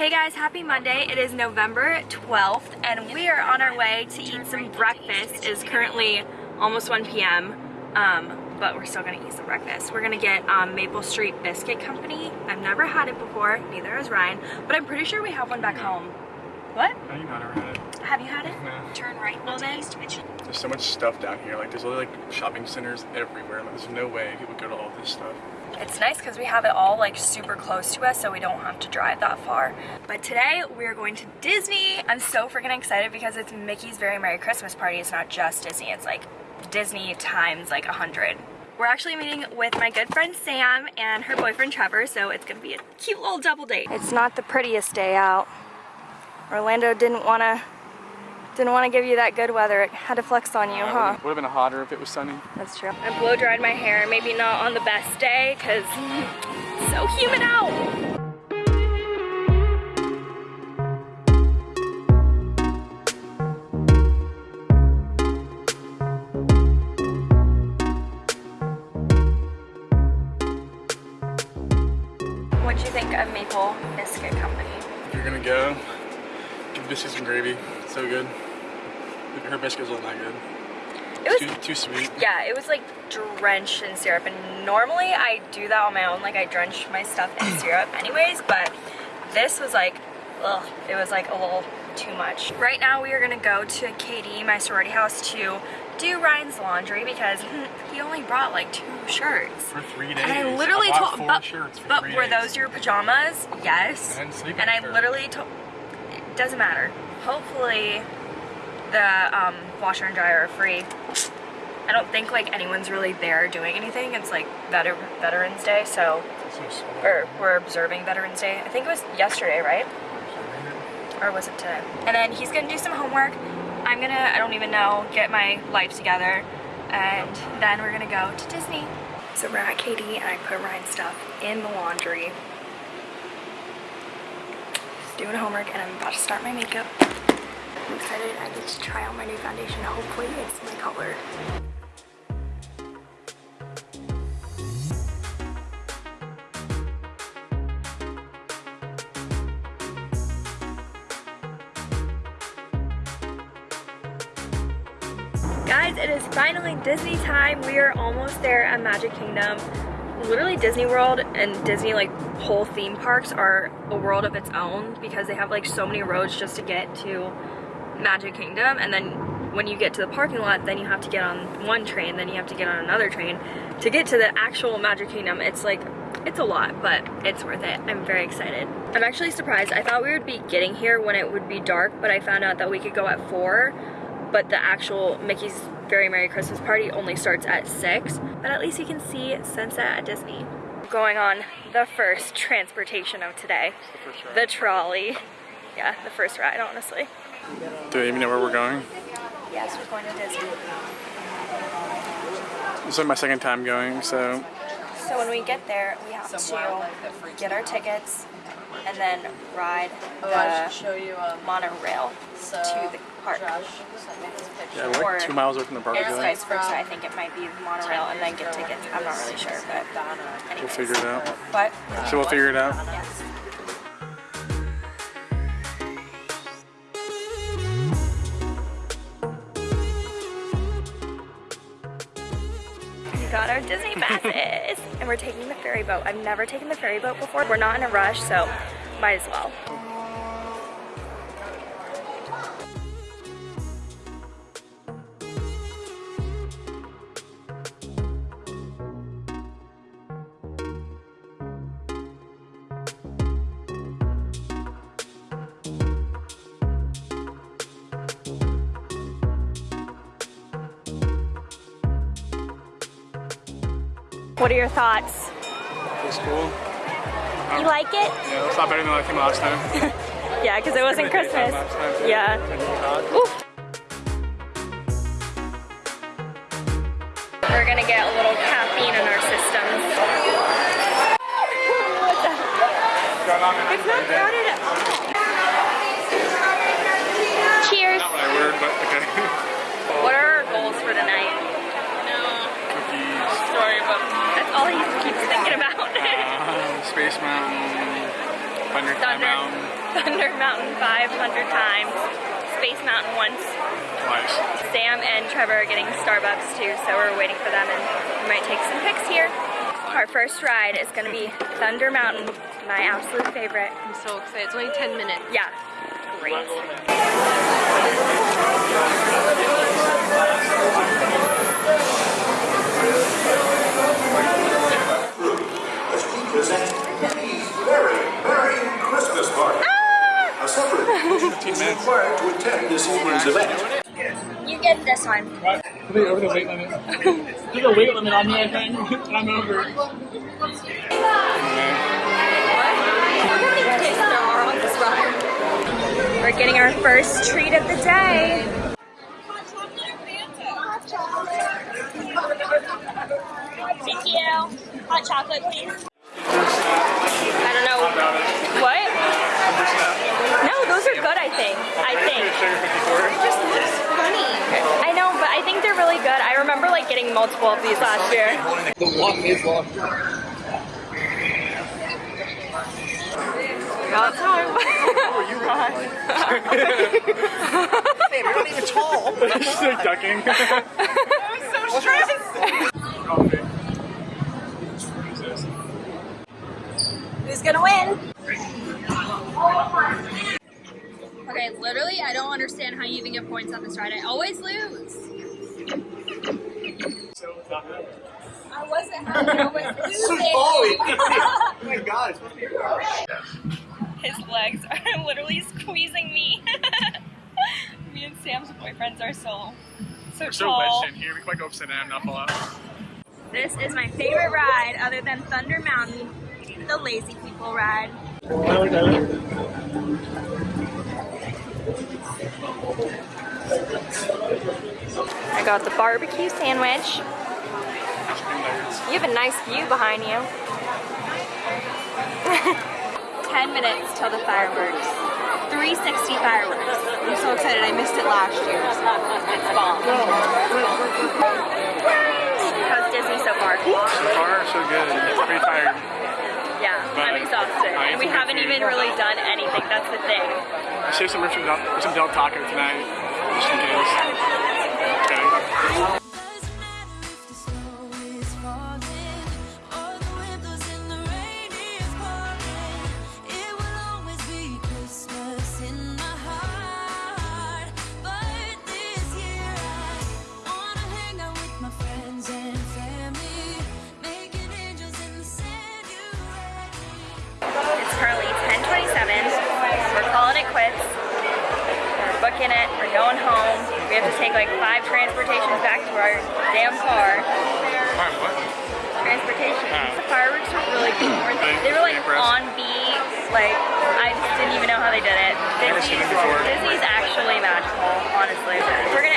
Hey guys, happy Monday. It is November 12th and we are on our way to eat some breakfast. It is currently almost 1 p.m. Um, but we're still gonna eat some breakfast. We're gonna get um, Maple Street Biscuit Company. I've never had it before, neither has Ryan, but I'm pretty sure we have one back home. What? I think I've never had it. Have you had it? No. Turn right, well then. There's so much stuff down here. Like there's like shopping centers everywhere. Like, there's no way people go to all this stuff. It's nice because we have it all like super close to us so we don't have to drive that far. But today we're going to Disney. I'm so freaking excited because it's Mickey's Very Merry Christmas Party. It's not just Disney, it's like Disney times like a hundred. We're actually meeting with my good friend Sam and her boyfriend Trevor, so it's gonna be a cute little double date. It's not the prettiest day out. Orlando didn't wanna didn't want to give you that good weather. It had to flex on you, huh? Would have been hotter if it was sunny. That's true. I blow dried my hair, maybe not on the best day, cause it's so humid out. What do you think of Maple Biscuit Company? If you're gonna go, give biscuits and gravy. So good. Her biscuits wasn't that good. It was Too, too sweet. Yeah, it was like drenched in syrup and normally I do that on my own, like I drench my stuff in syrup anyways, but this was like, ugh, it was like a little too much. Right now we are gonna go to KD, my sorority house, to do Ryan's laundry because he only brought like two shirts. For three days. And I literally I told, but, shirts for but were days. those your pajamas? Yes. And And I shirt. literally told, doesn't matter. Hopefully the um, washer and dryer are free. I don't think like anyone's really there doing anything. It's like veter Veterans Day, so, So or we're observing Veterans Day. I think it was yesterday, right? Or was it today? And then he's gonna do some homework. I'm gonna, I don't even know, get my life together. And then we're gonna go to Disney. So we're at KD and I put Ryan's stuff in the laundry. Doing homework and I'm about to start my makeup. I'm excited I get to try out my new foundation. Hopefully it's my color. Guys, it is finally Disney time. We are almost there at Magic Kingdom. Literally Disney World and Disney like whole theme parks are a world of its own because they have like so many roads just to get to Magic Kingdom. And then when you get to the parking lot then you have to get on one train then you have to get on another train. To get to the actual Magic Kingdom it's like it's a lot but it's worth it. I'm very excited. I'm actually surprised. I thought we would be getting here when it would be dark but I found out that we could go at 4 but the actual Mickey's Very Merry Christmas Party only starts at 6. But at least you can see sunset at Disney. Going on the first transportation of today, first ride. the trolley. Yeah, the first ride, honestly. Do they even know where we're going? Yes, we're going to Disney. This is my second time going, so So when we get there, we have to get our tickets and then ride Oh, I the should show you um, monorail so to the park. Josh sent me this picture. yeah, we're Or- like two miles away from the park. I Or feel like. vice versa, I think it might be the monorail and then get tickets. I'm not really sure, but Donna. We'll figure it out. What? So we'll figure it out. Yes. We got our Disney passes and we're taking the ferry boat. I've never taken the ferry boat before. We're not in a rush, so might as well. What are your thoughts? It was cool. You like it? Yeah, it's a lot better than I came last time. Yeah, because it wasn't Christmas. last time, too. Yeah. We're gonna get a little caffeine in our systems. It's not crowded at all. Cheers. Not what I ordered, but okay. What are our goals for tonight? All he keeps thinking about. Uh, Space Mountain. Thunder Thunder. Mountain. Thunder Mountain 500 times, Space Mountain once. Twice. Sam and Trevor are getting Starbucks too, so we're waiting for them and we might take some pics here. Our first ride is gonna be Thunder Mountain, my absolute favorite. I'm so excited. It's only 10 minutes. Yeah, great. as we present Happy's Very Merry Christmas Party. Ah! A separate admission is required to attend this evening's event. You get this one. What? Are over the weight limit? There's a weight limit on me, I think. And I'm over. We're getting our first treat of the day. Thank you. Hot chocolate, please. I don't know. What? No, those are good, I think. I think. I know, but I think they're really good. I remember like getting multiple of these last year. The walk is long. Got time. Babe, you're not even tall. She's like ducking. I was so stressed. Who's gonna win? Okay, literally, I don't understand how you even get points on this ride. I always lose. I wasn't happy. I was losing. oh my god, it's supposed to be your His legs are literally squeezing me. me and Sam's boyfriends are so so We're so tall. wedged in here. We might go upside down, not fall out. This is my favorite ride other than Thunder Mountain, the lazy people ride. I got the barbecue sandwich. You have a nice view behind you. 10 minutes till the fireworks. 360 fireworks. I'm so excited. I missed it last year. It's bomb. How's Disney so far? So far, so good. It's pretty tired. Yeah, But I'm exhausted. I And we haven't even really done anything. That's the thing. I saved some from some Del Taco tonight. Just in case. Okay. Calling it quits. We're booking it. We're going home. We have to take like five transportations back to our damn car. Alright, what? Transportation. The fireworks were really cool. They were like on beat. Like I just didn't even know how they did it. Disney's. Disney's actually magical, honestly. We're gonna